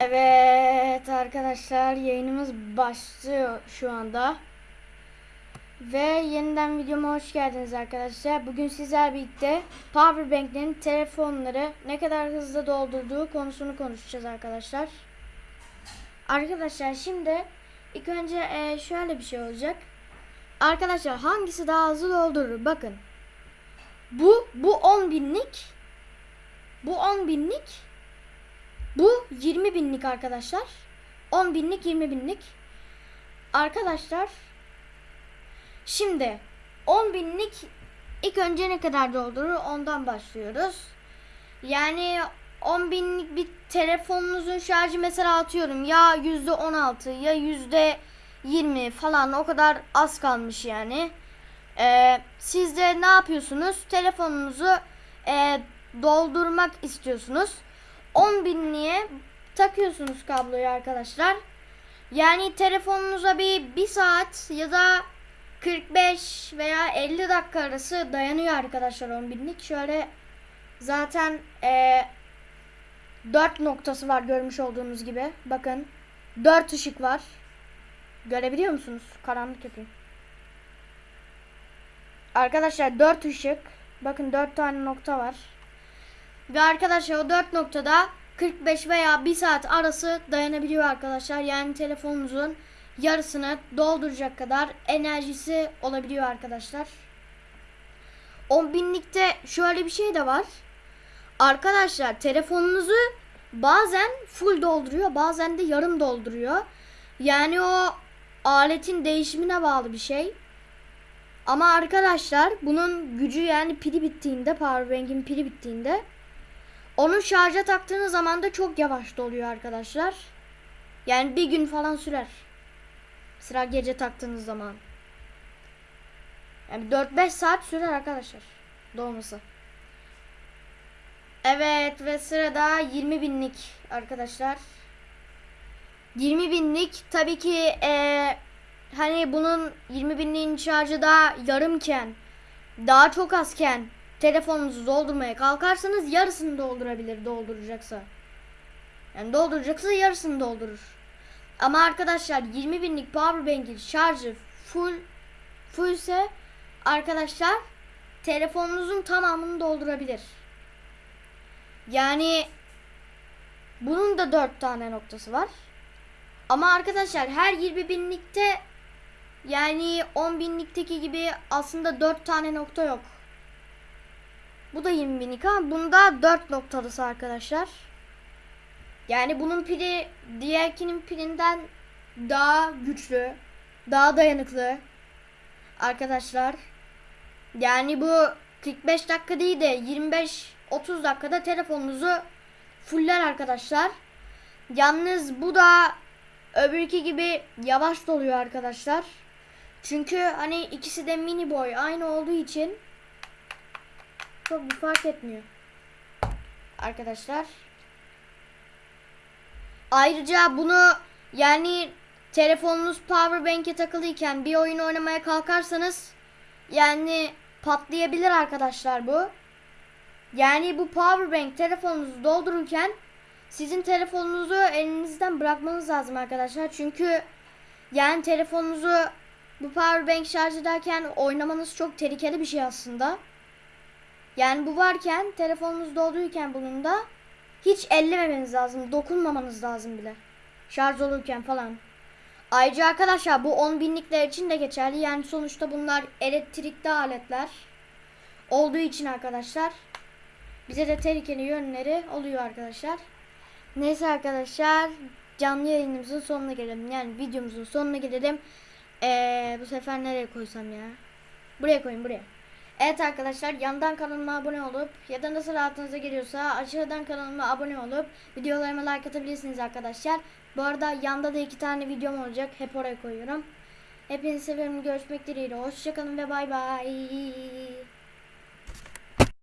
Evet arkadaşlar yayınımız başlıyor şu anda. Ve yeniden videoma hoş geldiniz arkadaşlar. Bugün sizler birlikte Powerbank'lerin telefonları ne kadar hızlı doldurduğu konusunu konuşacağız arkadaşlar. Arkadaşlar şimdi ilk önce e, şöyle bir şey olacak. Arkadaşlar hangisi daha hızlı doldurur? Bakın. Bu bu 10 binlik. Bu 10 binlik. Bu 20 binlik arkadaşlar. 10 binlik 20 binlik. Arkadaşlar şimdi 10 binlik ilk önce ne kadar doldurur ondan başlıyoruz. Yani 10 binlik bir telefonunuzun şarjı mesela atıyorum ya yüzde 16 ya yüzde 20 falan o kadar az kalmış yani. Ee, siz de ne yapıyorsunuz? Telefonunuzu e, doldurmak istiyorsunuz. 10 binliğe takıyorsunuz kabloyu arkadaşlar. Yani telefonunuza bir 1 saat ya da 45 veya 50 dakika arası dayanıyor arkadaşlar 10 binlik. Şöyle zaten e, 4 noktası var görmüş olduğunuz gibi. Bakın 4 ışık var. Görebiliyor musunuz? Karanlık yapayım. Arkadaşlar 4 ışık. Bakın 4 tane nokta var. Ve arkadaşlar o 4 noktada 45 veya 1 saat arası dayanabiliyor arkadaşlar. Yani telefonunuzun yarısını dolduracak kadar enerjisi olabiliyor arkadaşlar. 10 binlikte şöyle bir şey de var. Arkadaşlar telefonunuzu bazen full dolduruyor bazen de yarım dolduruyor. Yani o aletin değişimine bağlı bir şey. Ama arkadaşlar bunun gücü yani pili bittiğinde powerbank'in pili bittiğinde onu şarja taktığınız zaman da çok yavaş doluyor arkadaşlar. Yani bir gün falan sürer. Sıra gece taktığınız zaman. Yani 4-5 saat sürer arkadaşlar. Dolması. Evet ve sırada 20 binlik arkadaşlar. 20 binlik tabii ki ee, hani bunun 20 binliğin şarjı da yarımken daha çok azken telefonunuzu doldurmaya kalkarsanız yarısını doldurabilir dolduracaksa. Yani dolduracaksa yarısını doldurur. Ama arkadaşlar 20 binlik powerbank'in şarjı full full ise arkadaşlar telefonunuzun tamamını doldurabilir. Yani bunun da 4 tane noktası var. Ama arkadaşlar her 20 binlikte yani 10 binlikteki gibi aslında 4 tane nokta yok. Bu da 20 binlik ama bunda 4 noktalısı arkadaşlar. Yani bunun pili diğerkinin pilinden daha güçlü, daha dayanıklı arkadaşlar. Yani bu 45 dakika değil de 25-30 dakikada telefonunuzu fuller arkadaşlar. Yalnız bu da öbürki gibi yavaş doluyor arkadaşlar. Çünkü hani ikisi de mini boy aynı olduğu için çok bir fark etmiyor. Arkadaşlar. Ayrıca bunu yani telefonunuz powerbank'e takılıyken bir oyun oynamaya kalkarsanız yani patlayabilir arkadaşlar bu. Yani bu powerbank telefonunuzu doldururken sizin telefonunuzu elinizden bırakmanız lazım arkadaşlar. Çünkü yani telefonunuzu bu powerbank şarj ederken oynamanız çok tehlikeli bir şey aslında. Yani bu varken telefonunuz dolduyken bunun da hiç ellememeniz lazım. Dokunmamanız lazım bile. Şarj olurken falan. Ayrıca arkadaşlar bu 10 binlikler için de geçerli. Yani sonuçta bunlar elektrikli aletler. Olduğu için arkadaşlar. Bize de tehlikeli yönleri oluyor arkadaşlar. Neyse arkadaşlar. Canlı yayınımızın sonuna gelelim. Yani videomuzun sonuna gelelim. Ee, bu sefer nereye koysam ya? Buraya koyayım buraya. Evet arkadaşlar yandan kanalıma abone olup ya da nasıl rahatınıza geliyorsa aşağıdan kanalıma abone olup videolarıma like atabilirsiniz arkadaşlar. Bu arada yanda da iki tane videom olacak. Hep oraya koyuyorum. Hepinizi seviyorum. Görüşmek dileğiyle. Hoşçakalın ve bay bay.